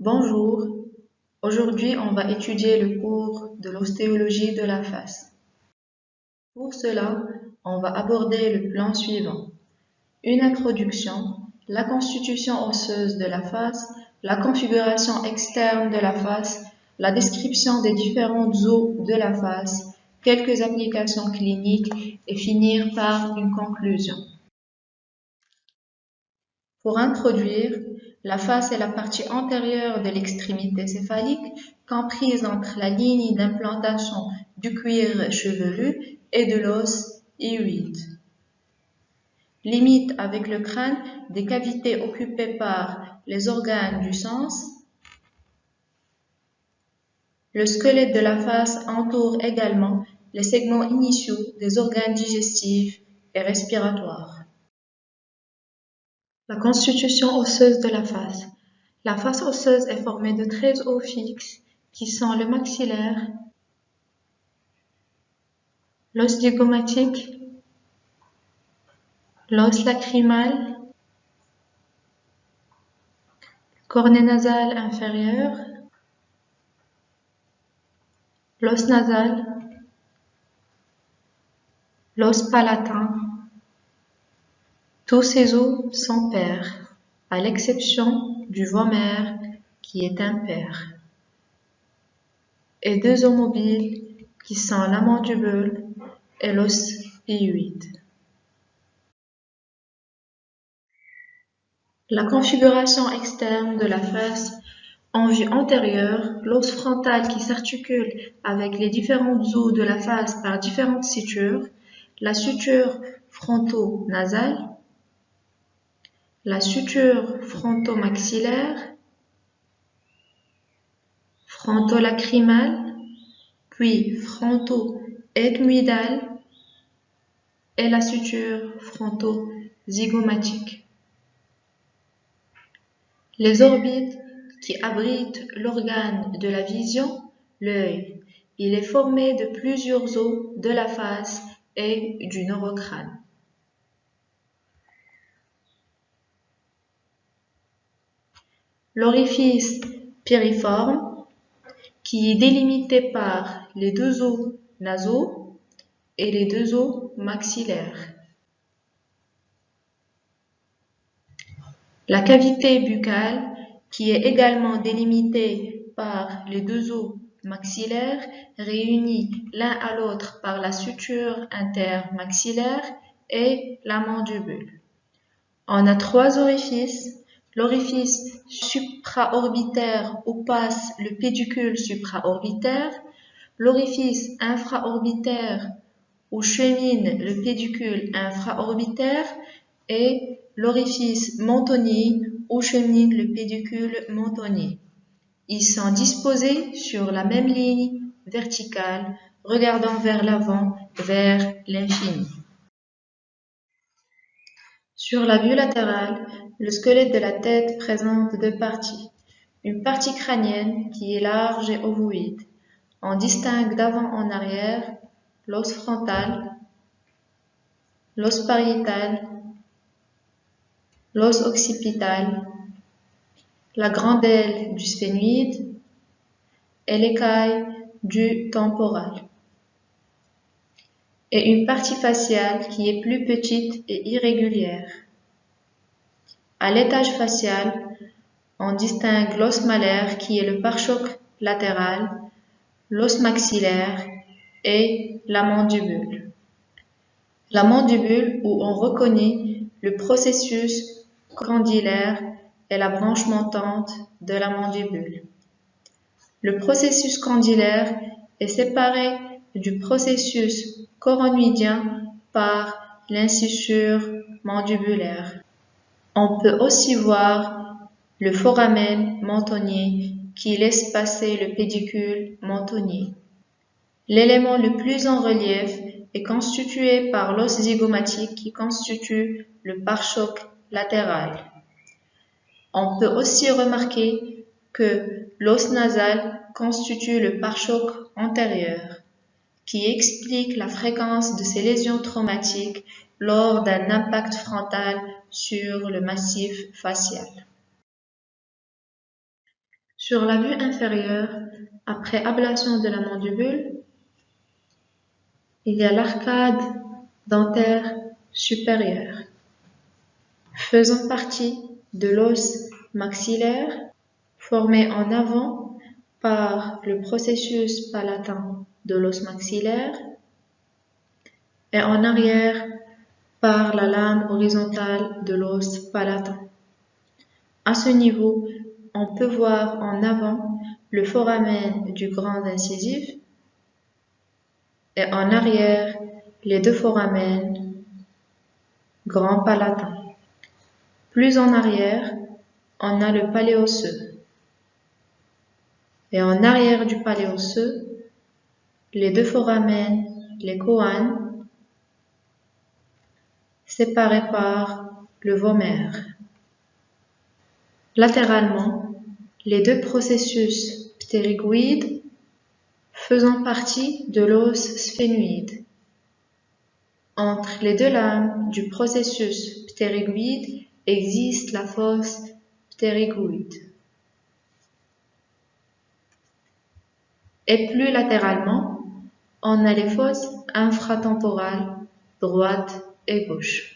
Bonjour, aujourd'hui on va étudier le cours de l'ostéologie de la face. Pour cela, on va aborder le plan suivant. Une introduction, la constitution osseuse de la face, la configuration externe de la face, la description des différentes os de la face, quelques applications cliniques et finir par une conclusion. Pour introduire, la face est la partie antérieure de l'extrémité céphalique, comprise entre la ligne d'implantation du cuir chevelu et de l'os hyoïde. Limite avec le crâne des cavités occupées par les organes du sens. Le squelette de la face entoure également les segments initiaux des organes digestifs et respiratoires. La constitution osseuse de la face. La face osseuse est formée de 13 os fixes qui sont le maxillaire, l'os digomatique, l'os lacrymal, cornet nasal inférieur, l'os nasal, l'os palatin, tous ces os sont pairs, à l'exception du vomère qui est impair, et deux os mobiles qui sont la mandibule et l'os hyoïde. La configuration externe de la face en vue antérieure, l'os frontal qui s'articule avec les différents os de la face par différentes sutures, la suture fronto-nasale, la suture fronto-maxillaire, fronto-lacrymale, puis fronto-ethmoïdale et la suture fronto-zygomatique. Les orbites qui abritent l'organe de la vision, l'œil. Il est formé de plusieurs os de la face et du neurocrâne. L'orifice piriforme, qui est délimité par les deux os nasaux et les deux os maxillaires. La cavité buccale, qui est également délimitée par les deux os maxillaires, réunis l'un à l'autre par la suture intermaxillaire et la mandibule. On a trois orifices L'orifice supraorbitaire où passe le pédicule supraorbitaire, l'orifice infraorbitaire où chemine le pédicule infraorbitaire et l'orifice mentonnier où chemine le pédicule mentonnier. Ils sont disposés sur la même ligne verticale, regardant vers l'avant, vers l'infini. Sur la vue latérale, le squelette de la tête présente deux parties. Une partie crânienne qui est large et ovoïde. On distingue d'avant en arrière l'os frontal, l'os pariétal, l'os occipital, la grande aile du sphénoïde et l'écaille du temporal. Et une partie faciale qui est plus petite et irrégulière. À l'étage facial, on distingue l'os malaire qui est le pare-choc latéral, l'os maxillaire et la mandibule. La mandibule où on reconnaît le processus candilaire et la branche montante de la mandibule. Le processus candilaire est séparé du processus coronoïdien par l'incisure mandibulaire. On peut aussi voir le foramen mentonnier qui laisse passer le pédicule mentonnier. L'élément le plus en relief est constitué par l'os zygomatique qui constitue le pare-choc latéral. On peut aussi remarquer que l'os nasal constitue le pare-choc antérieur, qui explique la fréquence de ces lésions traumatiques lors d'un impact frontal sur le massif facial. Sur la vue inférieure, après ablation de la mandibule, il y a l'arcade dentaire supérieure, faisant partie de l'os maxillaire formé en avant par le processus palatin de l'os maxillaire et en arrière par la lame horizontale de l'os palatin. À ce niveau, on peut voir en avant le foramen du grand incisif et en arrière les deux foramen grand palatin. Plus en arrière, on a le palais osseux. Et en arrière du palais les deux foramen, les coanes, séparés par le vomère. Latéralement, les deux processus ptérygoïdes faisant partie de l'os sphénoïde. Entre les deux lames du processus ptérygoïde existe la fosse ptérygoïde. Et plus latéralement, on a les fosses infratemporales droite gauche.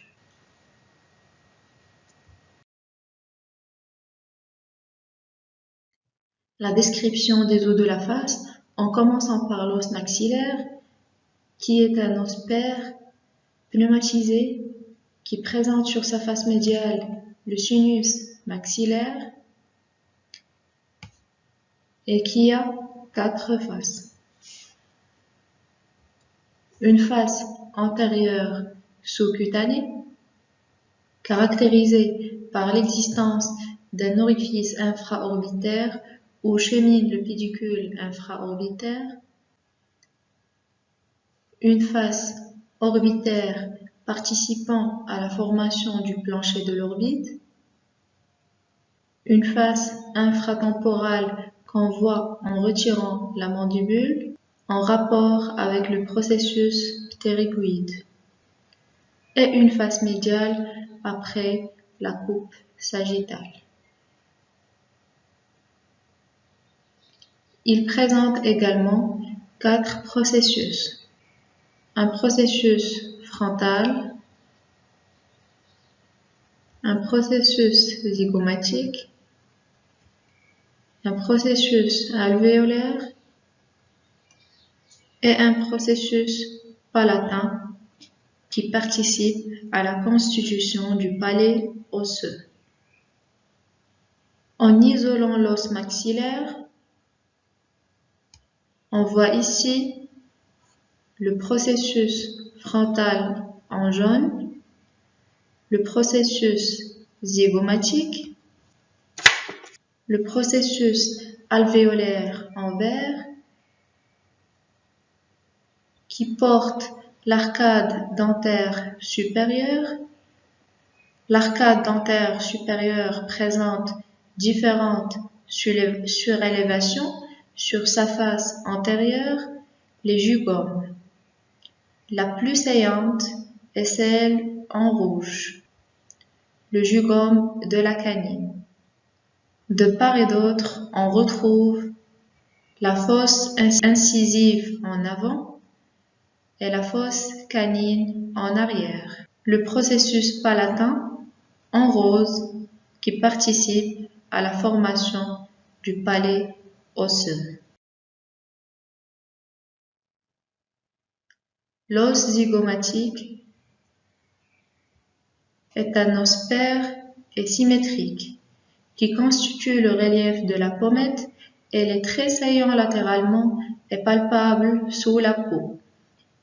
La description des os de la face, en commençant par l'os maxillaire, qui est un os pair pneumatisé qui présente sur sa face médiale le sinus maxillaire et qui a quatre faces. Une face antérieure sous-cutanée, caractérisée par l'existence d'un orifice infraorbitaire où chemine le pédicule infraorbitaire, une face orbitaire participant à la formation du plancher de l'orbite, une face infratemporale qu'on voit en retirant la mandibule en rapport avec le processus ptérygoïde et une face médiale après la coupe sagittale. Il présente également quatre processus. Un processus frontal, un processus zygomatique, un processus alvéolaire et un processus palatin qui participe à la constitution du palais osseux. En isolant l'os maxillaire, on voit ici le processus frontal en jaune, le processus zygomatique, le processus alvéolaire en vert, qui porte l'arcade dentaire supérieure. L'arcade dentaire supérieure présente différentes surélévations sur sa face antérieure, les jugomes. La plus saillante est celle en rouge, le jugome de la canine. De part et d'autre, on retrouve la fosse incisive en avant et la fosse canine en arrière. Le processus palatin en rose qui participe à la formation du palais L'os zygomatique est un os pair et symétrique qui constitue le relief de la pommette et est très saillant latéralement et palpable sous la peau.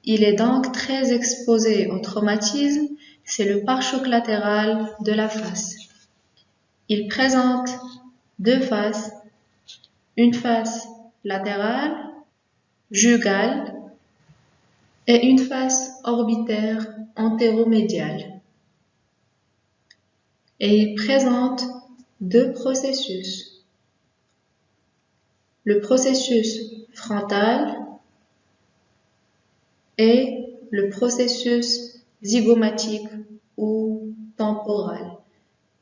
Il est donc très exposé au traumatisme, c'est le pare-choc latéral de la face. Il présente deux faces une face latérale, jugale et une face orbitaire antéromédiale. Et il présente deux processus. Le processus frontal et le processus zygomatique ou temporal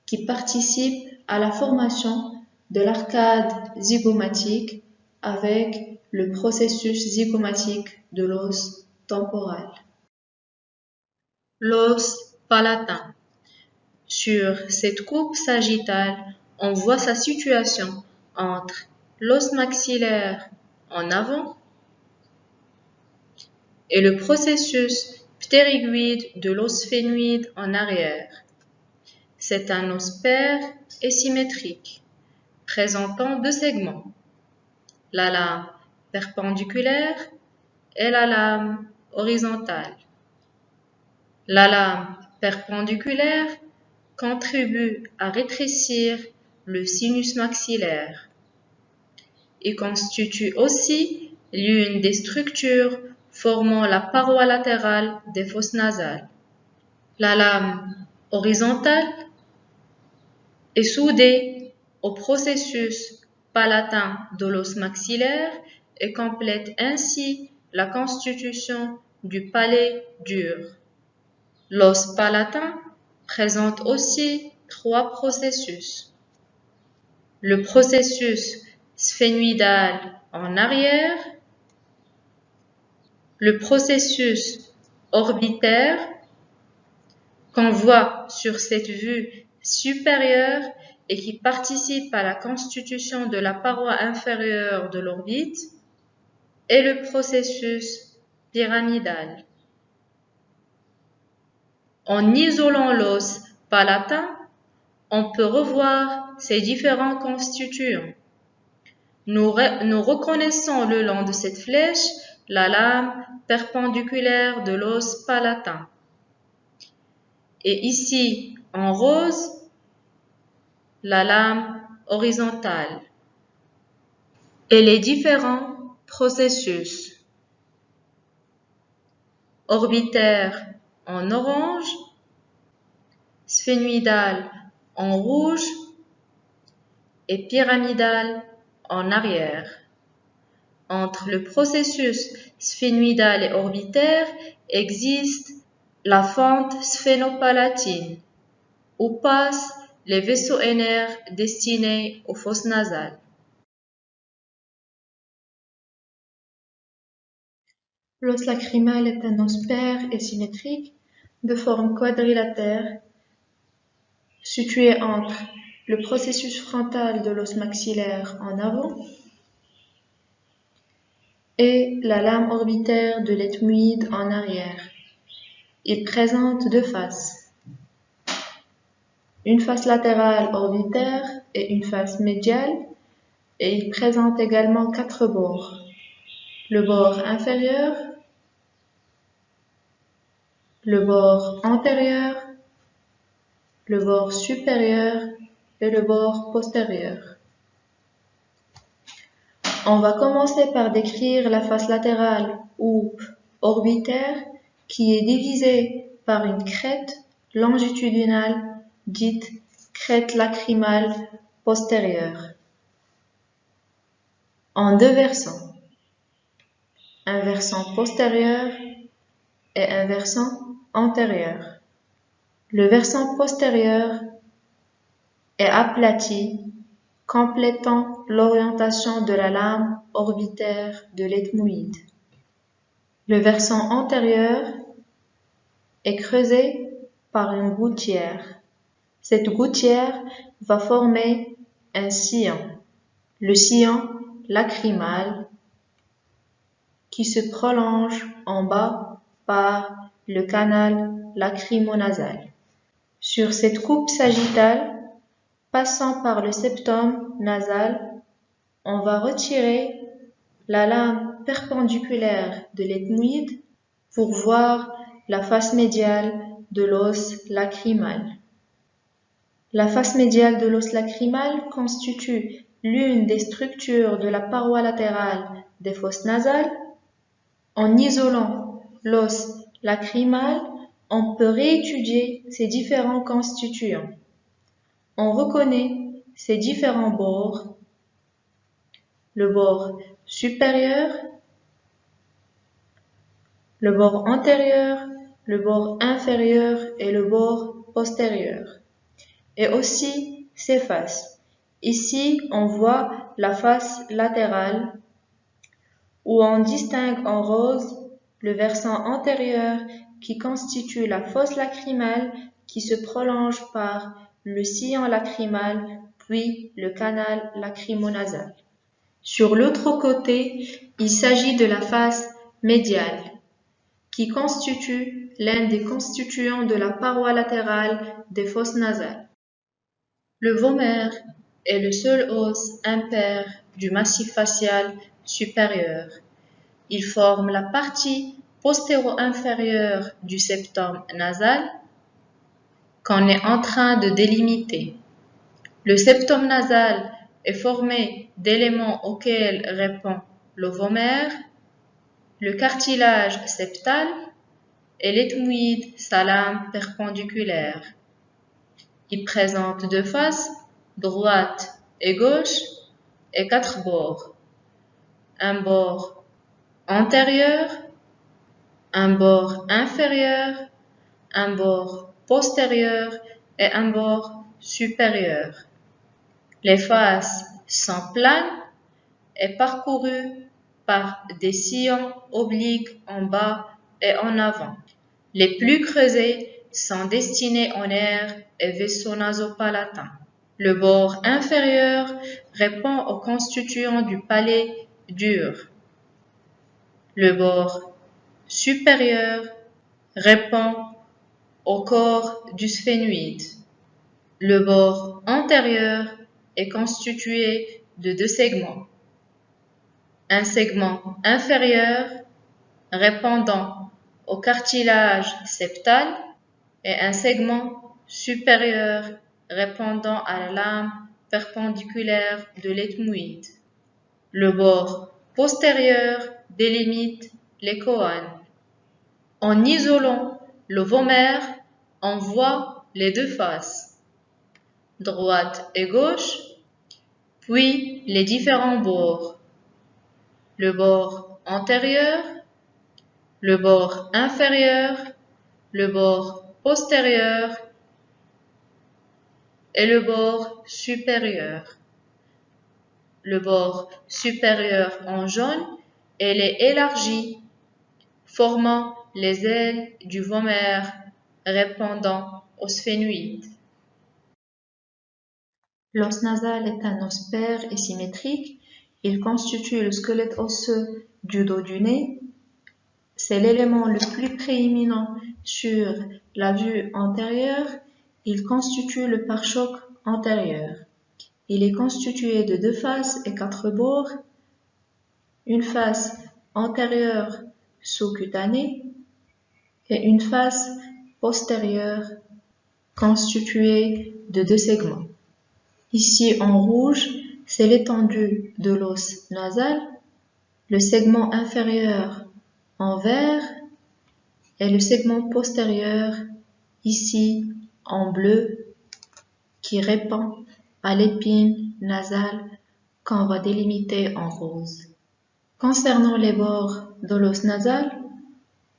qui participe à la formation de l'arcade zygomatique avec le processus zygomatique de l'os temporal. L'os palatin. Sur cette coupe sagittale, on voit sa situation entre l'os maxillaire en avant et le processus ptériguide de l'os phénoïde en arrière. C'est un os pair et symétrique, présentant deux segments, la lame perpendiculaire et la lame horizontale. La lame perpendiculaire contribue à rétrécir le sinus maxillaire. Il constitue aussi l'une des structures formant la paroi latérale des fosses nasales. La lame horizontale est soudée au processus palatin de l'os maxillaire et complète ainsi la constitution du palais dur. L'os palatin présente aussi trois processus. Le processus sphénoïdal en arrière, le processus orbitaire qu'on voit sur cette vue supérieure et qui participe à la constitution de la paroi inférieure de l'orbite et le processus pyramidal. En isolant l'os palatin, on peut revoir ces différents constituants. Nous reconnaissons le long de cette flèche la lame perpendiculaire de l'os palatin. Et ici, en rose, la lame horizontale et les différents processus. Orbitaire en orange, sphénoïdal en rouge et pyramidal en arrière. Entre le processus sphénoïdal et orbitaire existe la fente sphénopalatine, où passent les vaisseaux ainaires destinés aux fosses nasales. L'os lacrymal est un os pair et symétrique de forme quadrilatère situé entre le processus frontal de l'os maxillaire en avant et la lame orbitaire de l'ethmoïde en arrière. Il présente deux faces. Une face latérale orbitaire et une face médiale et il présente également quatre bords. Le bord inférieur, le bord antérieur, le bord supérieur et le bord postérieur. On va commencer par décrire la face latérale ou orbitaire qui est divisée par une crête longitudinale dite crête lacrymale postérieure en deux versants, un versant postérieur et un versant antérieur. Le versant postérieur est aplati, complétant l'orientation de la lame orbitaire de l'ethmoïde. Le versant antérieur est creusé par une gouttière. Cette gouttière va former un sillon, le sillon lacrymal, qui se prolonge en bas par le canal lacrymonasal. Sur cette coupe sagittale, passant par le septum nasal, on va retirer la lame perpendiculaire de l'ethmoïde pour voir la face médiale de l'os lacrymal. La face médiale de l'os lacrymal constitue l'une des structures de la paroi latérale des fosses nasales. En isolant l'os lacrymal, on peut réétudier ces différents constituants. On reconnaît ces différents bords, le bord supérieur, le bord antérieur, le bord inférieur et le bord postérieur, et aussi ses faces. Ici, on voit la face latérale où on distingue en rose le versant antérieur qui constitue la fosse lacrymale qui se prolonge par le sillon lacrymal puis le canal lacrymonasal. Sur l'autre côté, il s'agit de la face médiale qui constitue l'un des constituants de la paroi latérale des fosses nasales. Le vomère est le seul os impair du massif facial supérieur. Il forme la partie postéro-inférieure du septum nasal qu'on est en train de délimiter. Le septum nasal est formé d'éléments auxquels répond l'ovomère, le cartilage septal et l'ethmoïde salame perpendiculaire. Il présente deux faces, droite et gauche, et quatre bords. Un bord antérieur, un bord inférieur, un bord postérieur et un bord supérieur. Les faces sont planes et parcourues par des sillons obliques en bas et en avant. Les plus creusés sont destinés en air et vaisseaux nasopalatins. Le bord inférieur répond aux constituants du palais dur. Le bord supérieur répond au corps du sphénoïde. Le bord antérieur est constitué de deux segments. Un segment inférieur répondant au cartilage septal et un segment supérieur répondant à la lame perpendiculaire de l'ethmoïde. Le bord postérieur délimite les coanes. En isolant le vomère, on voit les deux faces, droite et gauche, puis les différents bords. Le bord antérieur, le bord inférieur, le bord postérieur et le bord supérieur. Le bord supérieur en jaune, elle est élargie, formant les ailes du vomère répondant au sphénoïde. L'os nasal est un os pair et symétrique. Il constitue le squelette osseux du dos du nez. C'est l'élément le plus prééminent sur la vue antérieure. Il constitue le pare-choc antérieur. Il est constitué de deux faces et quatre bords. Une face antérieure sous-cutanée et une face postérieure constituée de deux segments. Ici en rouge, c'est l'étendue de l'os nasal, le segment inférieur en vert et le segment postérieur ici en bleu qui répond à l'épine nasale qu'on va délimiter en rose. Concernant les bords de l'os nasal,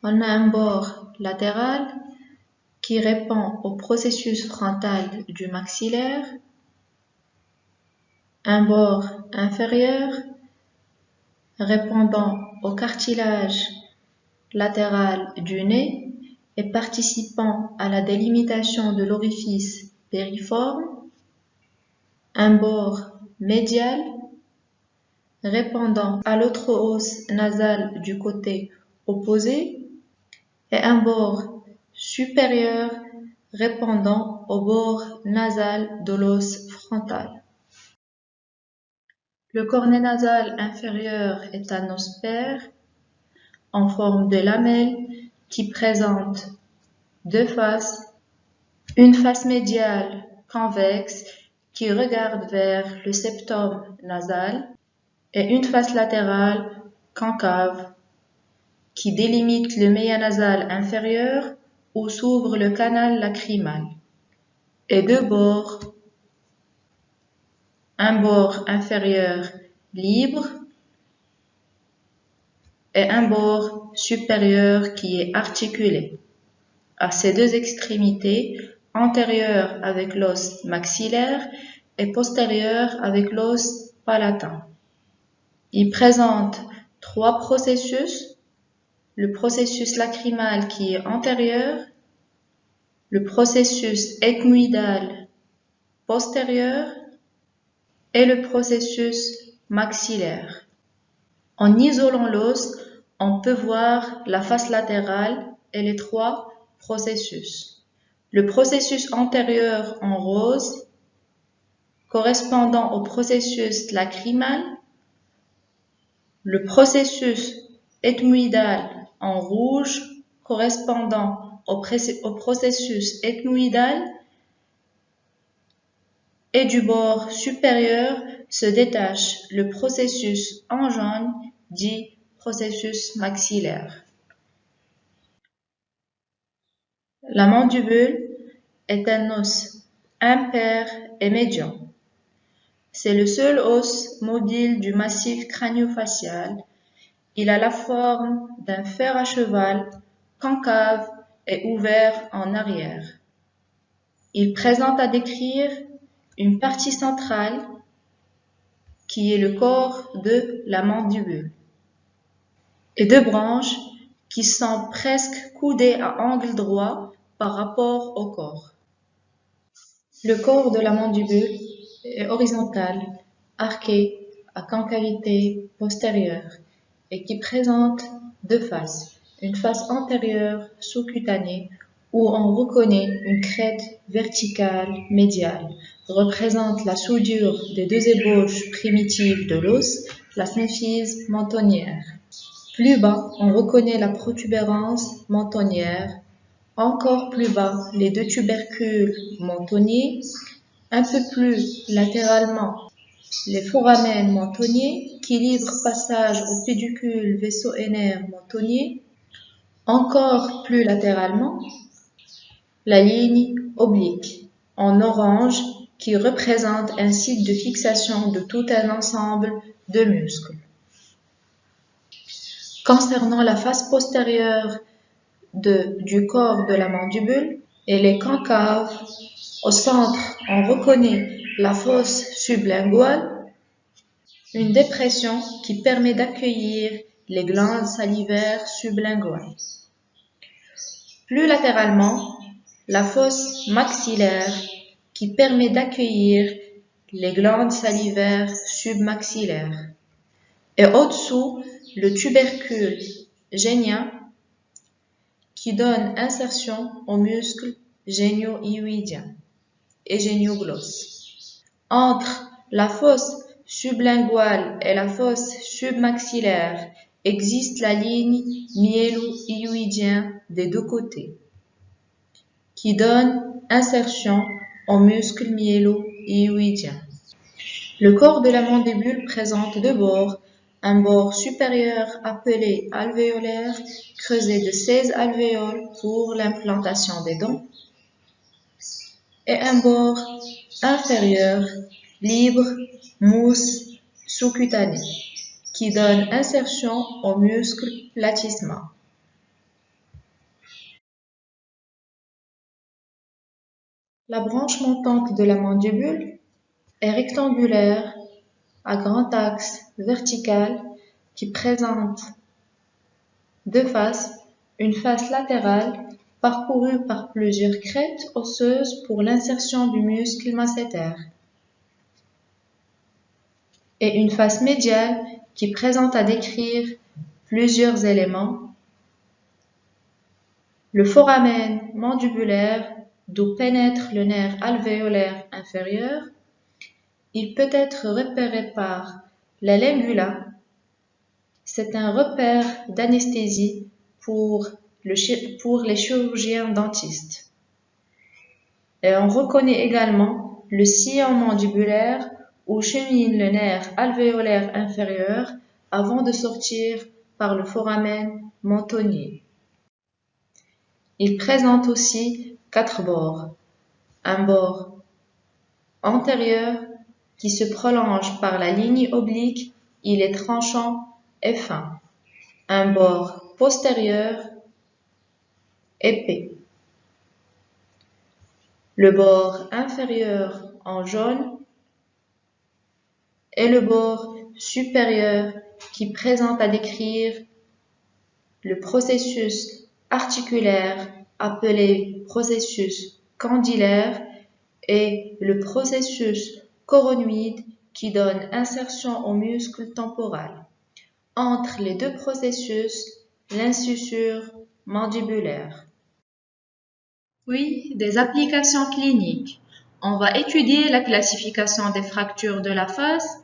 on a un bord latéral qui répond au processus frontal du maxillaire, un bord inférieur répondant au cartilage latéral du nez et participant à la délimitation de l'orifice périforme, un bord médial répondant à l'autre os nasal du côté opposé et un bord supérieur répondant au bord nasal de l'os frontal. Le cornet nasal inférieur est un os en forme de lamelle qui présente deux faces, une face médiale convexe qui regarde vers le septum nasal et une face latérale concave qui délimite le nasal inférieur où s'ouvre le canal lacrymal, et deux bords, un bord inférieur libre et un bord supérieur qui est articulé. À ces deux extrémités, antérieure avec l'os maxillaire et postérieur avec l'os palatin. Il présente trois processus. Le processus lacrymal qui est antérieur, le processus ethmoïdal postérieur et le processus maxillaire. En isolant l'os, on peut voir la face latérale et les trois processus. Le processus antérieur en rose, correspondant au processus lacrymal, le processus ethmoïdal en rouge, correspondant au, processus ethmoïdal, et du bord supérieur se détache le processus en jaune dit processus maxillaire. La mandibule est un os impair et médian. C'est le seul os mobile du massif crânio-facial. Il a la forme d'un fer à cheval, concave et ouvert en arrière. Il présente à décrire une partie centrale qui est le corps de la mandibule et deux branches qui sont presque coudées à angle droit par rapport au corps. Le corps de la mandibule est horizontal, arqué à concavité postérieure et qui présente deux faces, une face antérieure sous-cutanée où on reconnaît une crête verticale médiale, représente la soudure des deux ébauches primitives de l'os, la symphyse mentonnière. Plus bas, on reconnaît la protubérance mentonnière, encore plus bas, les deux tubercules mentonniers, un peu plus latéralement, les foramen mentonniers qui passage au pédicule vaisseau-ainaire mentonnier, encore plus latéralement, la ligne oblique en orange qui représente un site de fixation de tout un ensemble de muscles. Concernant la face postérieure du corps de la mandibule, elle est concave. Au centre, on reconnaît la fosse sublinguale, une dépression qui permet d'accueillir les glandes salivaires sublinguales. Plus latéralement, la fosse maxillaire qui permet d'accueillir les glandes salivaires submaxillaires. Et au-dessous, le tubercule génien qui donne insertion aux muscles génio-hyoïdiens et génioglosse. Entre la fosse sublinguale et la fosse submaxillaire existe la ligne myélo-hyoïdien des deux côtés qui donne insertion aux muscles myélo-hyoïdiens. Le corps de la mandibule présente deux bords, un bord supérieur appelé alvéolaire, creusé de 16 alvéoles pour l'implantation des dents, et un bord inférieur, libre, mousse, sous-cutané, qui donne insertion aux muscles platysma. La branche montante de la mandibule est rectangulaire à grand axe vertical qui présente deux faces, une face latérale parcourue par plusieurs crêtes osseuses pour l'insertion du muscle masséter une face médiale qui présente à décrire plusieurs éléments. Le foramen mandibulaire d'où pénètre le nerf alvéolaire inférieur, il peut être repéré par la lingula. C'est un repère d'anesthésie pour les chirurgiens dentistes. Et on reconnaît également le sillon mandibulaire où chemine le nerf alvéolaire inférieur avant de sortir par le foramen mentonnier. Il présente aussi quatre bords. Un bord antérieur qui se prolonge par la ligne oblique, il est tranchant et fin. Un bord postérieur épais. Le bord inférieur en jaune et le bord supérieur qui présente à décrire le processus articulaire appelé processus candilaire et le processus coronoïde qui donne insertion au muscle temporal. Entre les deux processus, l'incisure mandibulaire. Oui, des applications cliniques. On va étudier la classification des fractures de la face.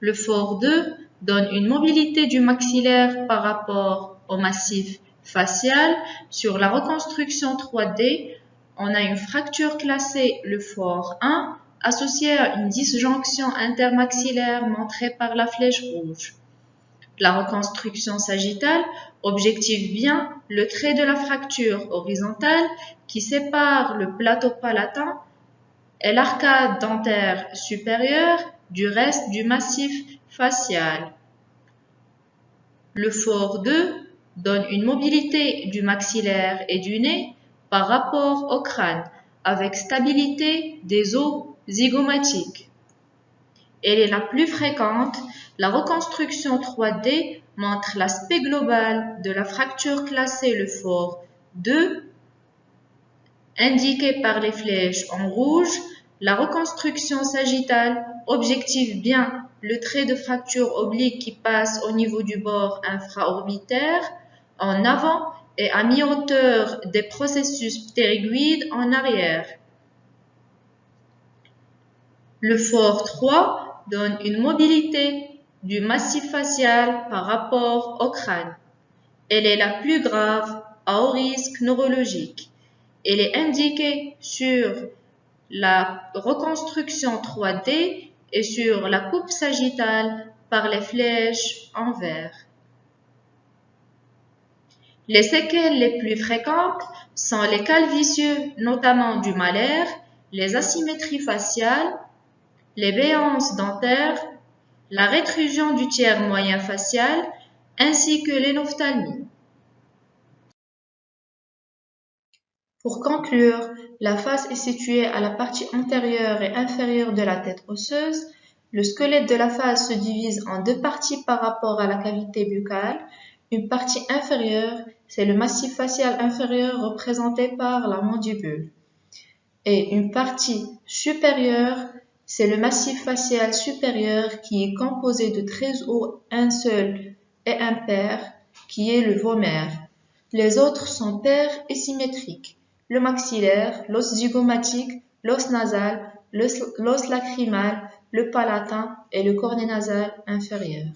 Le FOR 2 donne une mobilité du maxillaire par rapport au massif facial. Sur la reconstruction 3D, on a une fracture classée, le FOR 1, associée à une disjonction intermaxillaire montrée par la flèche rouge. La reconstruction sagittale objective bien le trait de la fracture horizontale qui sépare le plateau palatin et l'arcade dentaire supérieure du reste du massif facial. Le fort 2 donne une mobilité du maxillaire et du nez par rapport au crâne avec stabilité des os zygomatiques. Elle est la plus fréquente la reconstruction 3D montre l'aspect global de la fracture classée le fort 2, indiqué par les flèches en rouge. La reconstruction sagittale objective bien le trait de fracture oblique qui passe au niveau du bord infraorbitaire en avant et à mi-hauteur des processus ptérygoïdes en arrière. Le fort 3 donne une mobilité du massif facial par rapport au crâne. Elle est la plus grave à haut risque neurologique. Elle est indiquée sur la reconstruction 3D et sur la coupe sagittale par les flèches en vert. Les séquelles les plus fréquentes sont les calvicieux, notamment du malaire, les asymétries faciales, les béances dentaires, la rétrusion du tiers moyen facial ainsi que l'énophtalmie. Pour conclure, la face est située à la partie antérieure et inférieure de la tête osseuse. Le squelette de la face se divise en deux parties par rapport à la cavité buccale. Une partie inférieure, c'est le massif facial inférieur représenté par la mandibule. Et une partie supérieure, c'est le massif facial supérieur qui est composé de 13 os, un seul et impair, qui est le vomaire. Les autres sont pairs et symétriques. Le maxillaire, l'os zygomatique, l'os nasal, l'os lacrymal, le palatin et le cornet nasal inférieur.